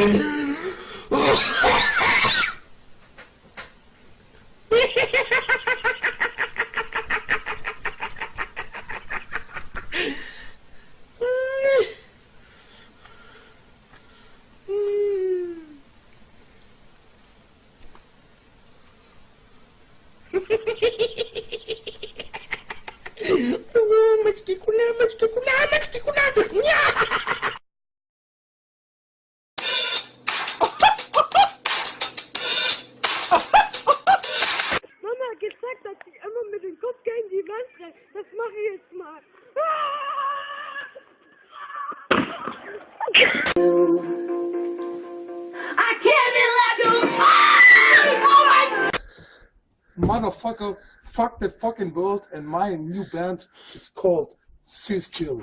Mama die Wand renne. Das mache ich jetzt mal. I can't be like a Oh my Motherfucker, fuck the fucking world, and my new band is called Siskill.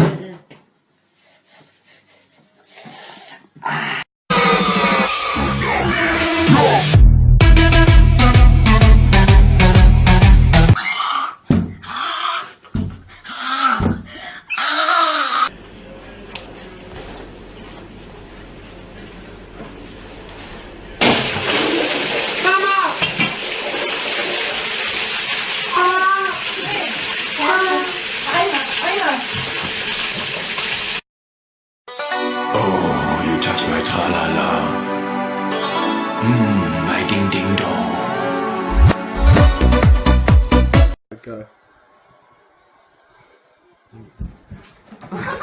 Mmm, my ding-ding-dong. Go.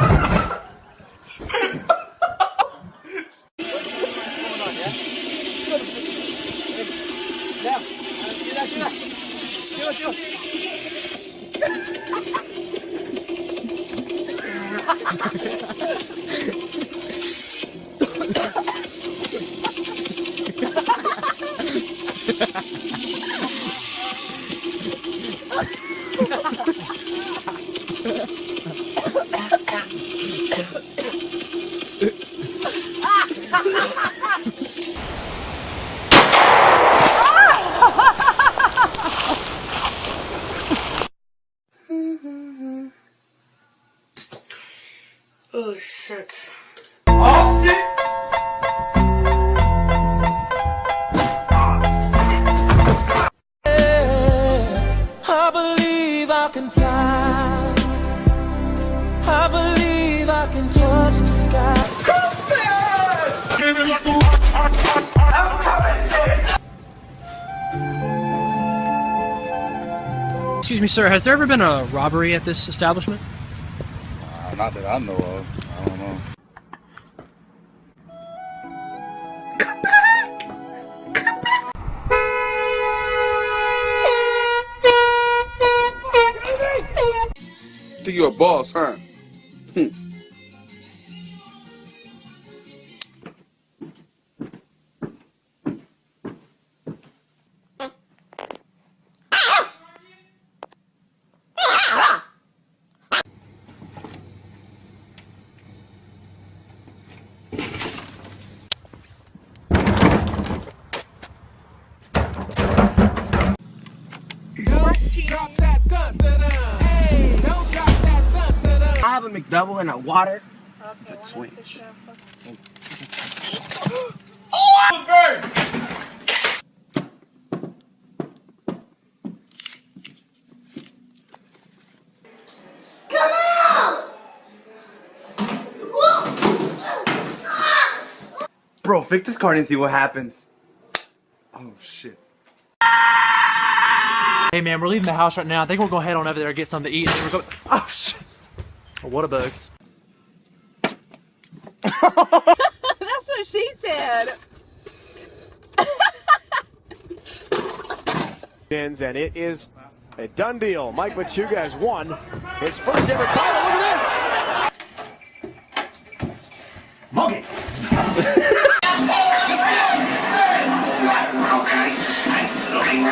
Oh shit. I believe I can fly. I believe I can touch the sky. Excuse me, sir. Has there ever been a robbery at this establishment? Uh, not that I know of. Think you a boss, huh? Have a McDouble and a water. A twitch. Come out! Bro, fix this card and see what happens. Oh shit. Hey, man, we're leaving the house right now. I think we'll go head on over there and get something to eat. And then we're going. Oh shit! What a bugs. That's what she said. And it is a done deal. Mike Machuga has won his first ever title. Look at this. Monkey!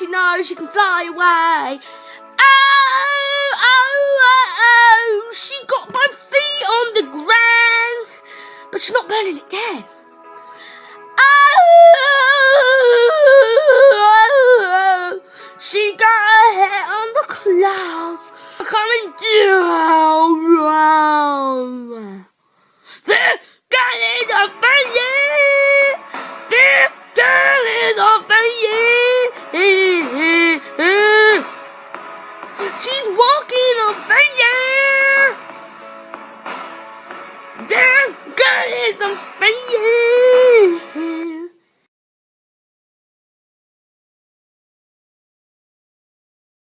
she knows she can fly away. Oh, oh, oh, oh. She got both feet on the ground. But she's not burning it down. Oh, she got her head on the clouds. Coming down. This